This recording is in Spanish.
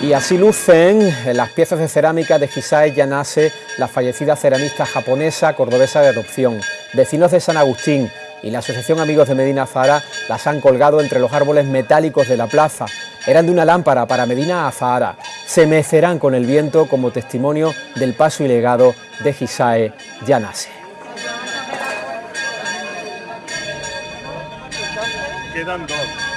Y así lucen las piezas de cerámica de Hisae Yanase, la fallecida ceramista japonesa cordobesa de adopción. Vecinos de San Agustín y la Asociación Amigos de Medina Azahara las han colgado entre los árboles metálicos de la plaza. Eran de una lámpara para Medina Azahara. Se mecerán con el viento como testimonio del paso y legado de Hisae Yanase. Quedan dos.